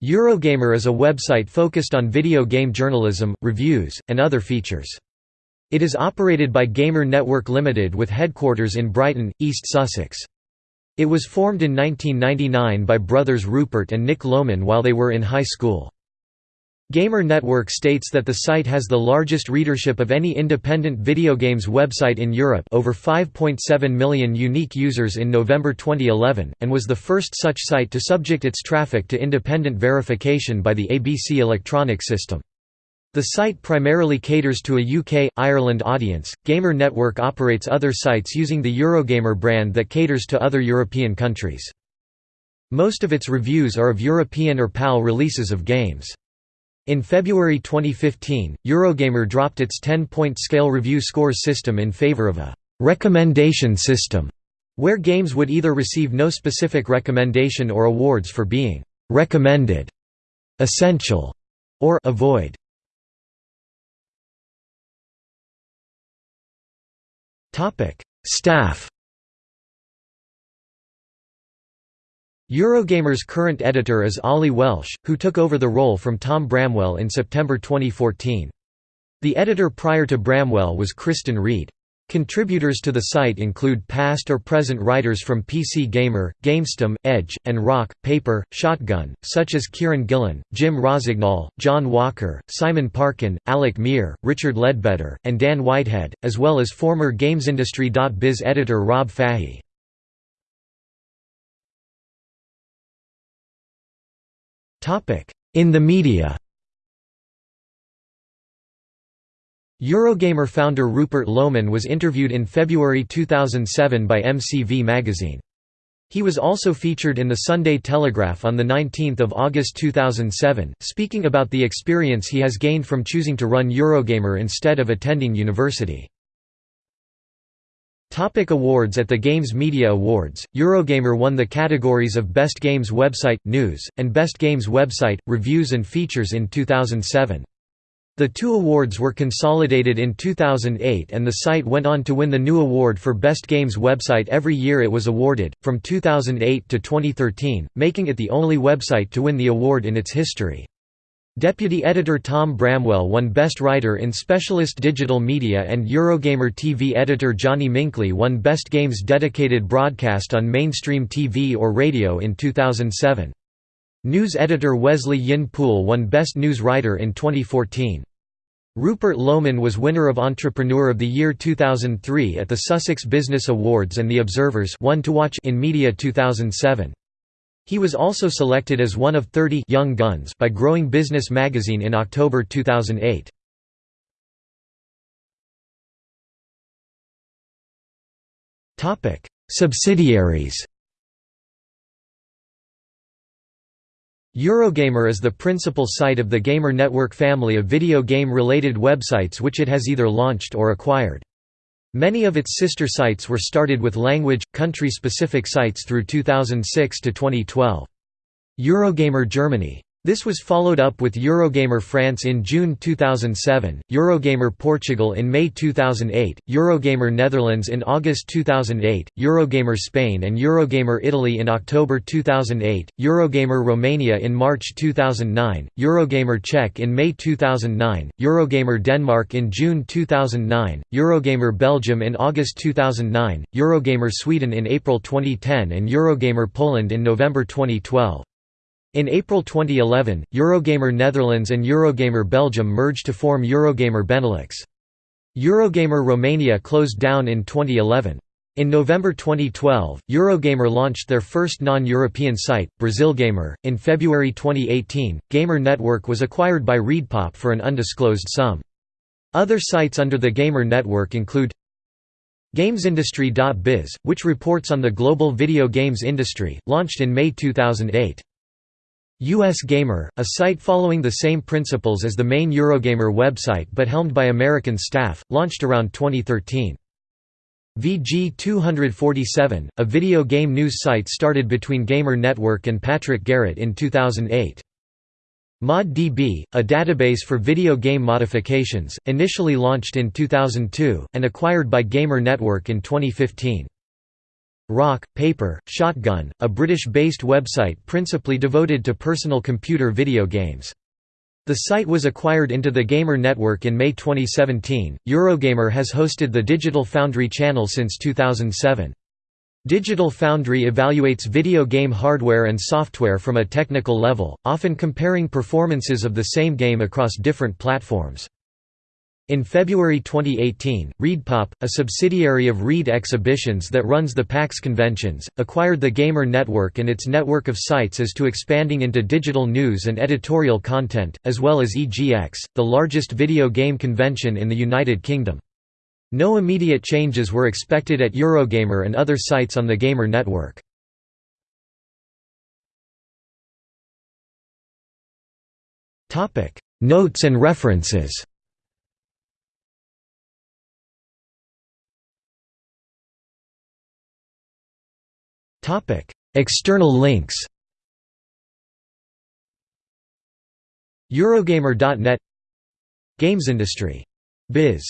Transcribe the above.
Eurogamer is a website focused on video game journalism, reviews, and other features. It is operated by Gamer Network Limited with headquarters in Brighton, East Sussex. It was formed in 1999 by brothers Rupert and Nick Loman while they were in high school. Gamer Network states that the site has the largest readership of any independent video games website in Europe over 5.7 million unique users in November 2011, and was the first such site to subject its traffic to independent verification by the ABC electronic system. The site primarily caters to a UK, Ireland audience. Gamer Network operates other sites using the Eurogamer brand that caters to other European countries. Most of its reviews are of European or PAL releases of games. In February 2015, Eurogamer dropped its 10-point scale review scores system in favor of a «recommendation system», where games would either receive no specific recommendation or awards for being «recommended», «essential» or «avoid». Staff Eurogamer's current editor is Oli Welsh, who took over the role from Tom Bramwell in September 2014. The editor prior to Bramwell was Kristan Reed. Contributors to the site include past or present writers from PC Gamer, GameStum, Edge, and Rock, Paper, Shotgun, such as Kieran Gillen, Jim Rossignol, John Walker, Simon Parkin, Alec Meer, Richard Leadbetter, and Dan Whitehead, as well as former GamesIndustry.biz editor Rob Fahey. In the media Eurogamer founder Rupert Loman was interviewed in February 2007 by MCV magazine. He was also featured in the Sunday Telegraph on 19 August 2007, speaking about the experience he has gained from choosing to run Eurogamer instead of attending university. Topic awards At the Games Media Awards, Eurogamer won the categories of Best Games Website – News, and Best Games Website – Reviews and Features in 2007. The two awards were consolidated in 2008 and the site went on to win the new award for Best Games Website every year it was awarded, from 2008 to 2013, making it the only website to win the award in its history. Deputy editor Tom Bramwell won Best Writer in Specialist Digital Media and Eurogamer TV editor Johnny Minkley won Best Games Dedicated Broadcast on Mainstream TV or Radio in 2007. News editor Wesley Yin Poole won Best News Writer in 2014. Rupert Loman was winner of Entrepreneur of the Year 2003 at the Sussex Business Awards and the Observer's One to Watch in Media 2007. He was also selected as one of 30 Young Guns by Growing Business magazine in October 2008. Topic: Subsidiaries. Eurogamer is the principal site of the Gamer Network family of video game-related websites which it has either launched or acquired. Many of its sister sites were started with language, country-specific sites through 2006 to 2012. Eurogamer Germany this was followed up with Eurogamer France in June 2007, Eurogamer Portugal in May 2008, Eurogamer Netherlands in August 2008, Eurogamer Spain and Eurogamer Italy in October 2008, Eurogamer Romania in March 2009, Eurogamer Czech in May 2009, Eurogamer Denmark in June 2009, Eurogamer Belgium in August 2009, Eurogamer Sweden in April 2010 and Eurogamer Poland in November 2012. In April 2011, Eurogamer Netherlands and Eurogamer Belgium merged to form Eurogamer Benelux. Eurogamer Romania closed down in 2011. In November 2012, Eurogamer launched their first non-European site, Brazilgamer. In February 2018, Gamer Network was acquired by ReedPop for an undisclosed sum. Other sites under the Gamer Network include GamesIndustry.biz, which reports on the global video games industry, launched in May 2008. US Gamer, a site following the same principles as the main Eurogamer website but helmed by American staff, launched around 2013. VG247, a video game news site started between Gamer Network and Patrick Garrett in 2008. ModDB, a database for video game modifications, initially launched in 2002, and acquired by Gamer Network in 2015. Rock, Paper, Shotgun, a British-based website principally devoted to personal computer video games. The site was acquired into the Gamer Network in May 2017. Eurogamer has hosted the Digital Foundry channel since 2007. Digital Foundry evaluates video game hardware and software from a technical level, often comparing performances of the same game across different platforms. In February 2018, ReedPop, a subsidiary of Reed Exhibitions that runs the PAX conventions, acquired the Gamer Network and its network of sites as to expanding into digital news and editorial content, as well as EGX, the largest video game convention in the United Kingdom. No immediate changes were expected at Eurogamer and other sites on the Gamer Network. Notes and references External links Eurogamer.net Games industry. Biz